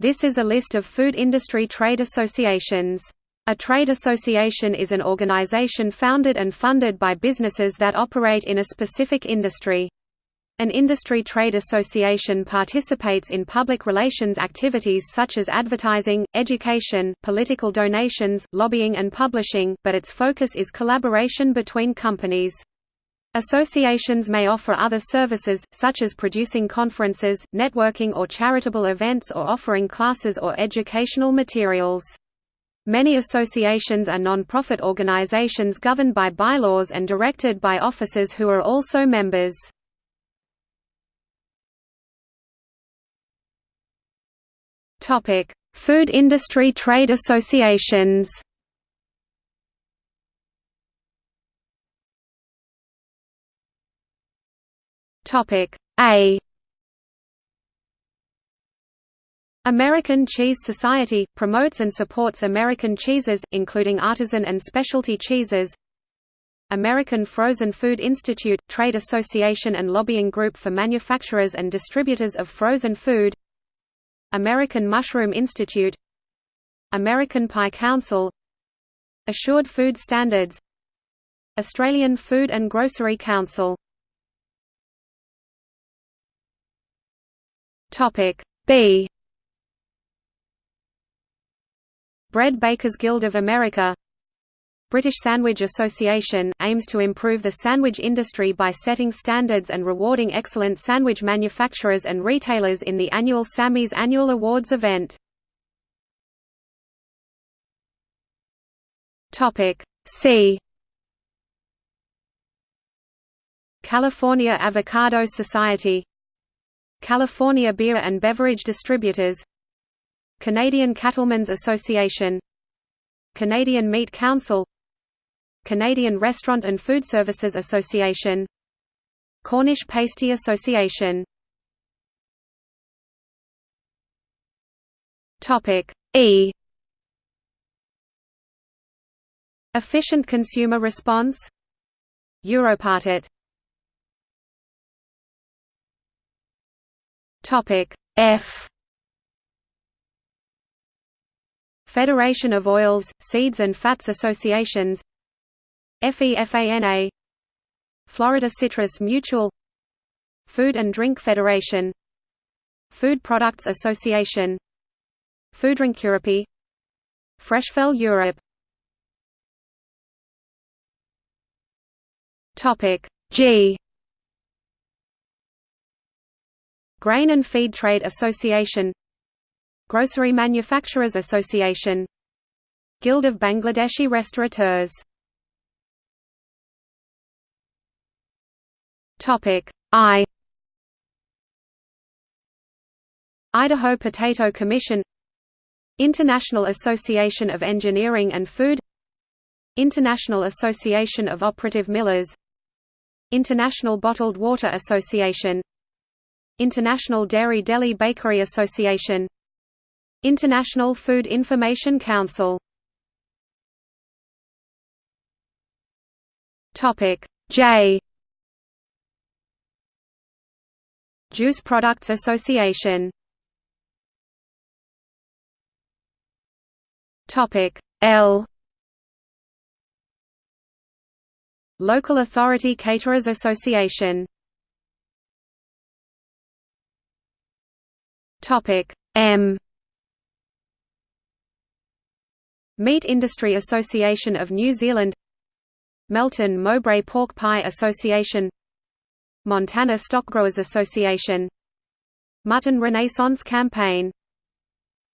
This is a list of food industry trade associations. A trade association is an organization founded and funded by businesses that operate in a specific industry. An industry trade association participates in public relations activities such as advertising, education, political donations, lobbying and publishing, but its focus is collaboration between companies. Associations may offer other services, such as producing conferences, networking or charitable events or offering classes or educational materials. Many associations are non-profit organizations governed by bylaws and directed by officers who are also members. Food industry trade associations. Topic A. American Cheese Society – promotes and supports American cheeses, including artisan and specialty cheeses. American Frozen Food Institute – trade association and lobbying group for manufacturers and distributors of frozen food. American Mushroom Institute. American Pie Council. Assured Food Standards. Australian Food and Grocery Council Topic. B. Bread Bakers Guild of America. British Sandwich Association, aims to improve the sandwich industry by setting standards and rewarding excellent sandwich manufacturers and retailers in the annual Sammy's Annual Awards event. C. California Avocado Society California Beer and Beverage Distributors Canadian Cattlemen's Association Canadian Meat Council Canadian Restaurant and Food Services Association Cornish Pasty Association. E. Efficient consumer response. Europatat Topic F. Federation of Oils, Seeds and Fats Associations. FEFANA Florida Citrus Mutual. Food and Drink Federation. Food Products Association. FoodDrinkEurope. Freshfel Europe. Topic G Grain and Feed Trade Association Grocery Manufacturers Association Guild of Bangladeshi Restaurateurs. I. Idaho Potato Commission International Association of Engineering and Food International Association of Operative Millers International Bottled Water Association International Dairy Deli Bakery Association. International Food Information Council. J. Juice Products Association. L. Local Authority Caterers Association Topic M. Meat Industry Association of New Zealand Melton Mowbray Pork Pie Association Montana Stockgrowers Association Mutton Renaissance Campaign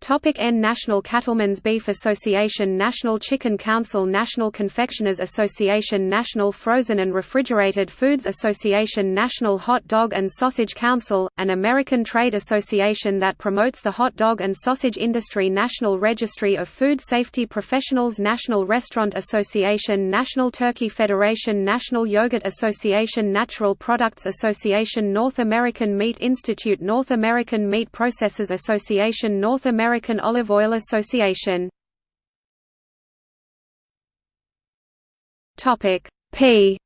Topic N National Cattlemen's Beef Association National Chicken Council National Confectioners Association National Frozen and Refrigerated Foods Association National Hot Dog and Sausage Council, an American trade association that promotes the hot dog and sausage industry National Registry of Food Safety Professionals National Restaurant Association National Turkey Federation National Yogurt Association Natural Products Association North American Meat Institute North American Meat Processors Association North American American Olive Oil Association. Topic P.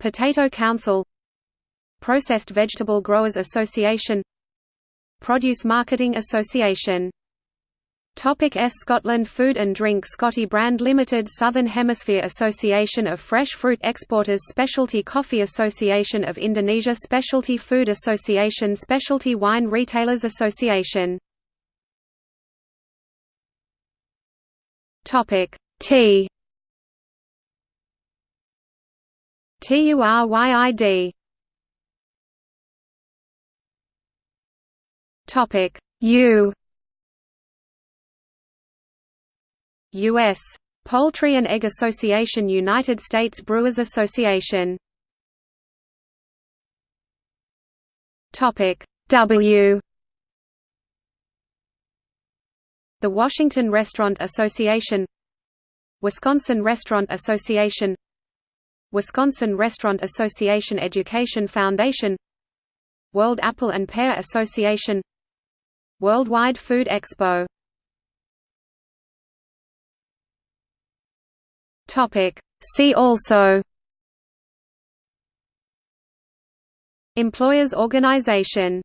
Potato Council. Processed Vegetable Growers Association. Produce Marketing Association Topic S. Scotland Food and Drink Scotty Brand Limited Southern Hemisphere Association of Fresh Fruit Exporters Specialty Coffee Association of Indonesia Specialty Food Association Specialty Wine Retailers Association. Topic T. TURYID Topic U U.S. Poultry and Egg Association United States Brewers Association. W. The Washington Restaurant Association Wisconsin Restaurant Association Wisconsin Restaurant Association Education Foundation World Apple and Pear Association Worldwide Food Expo Topic. See also Employers Organization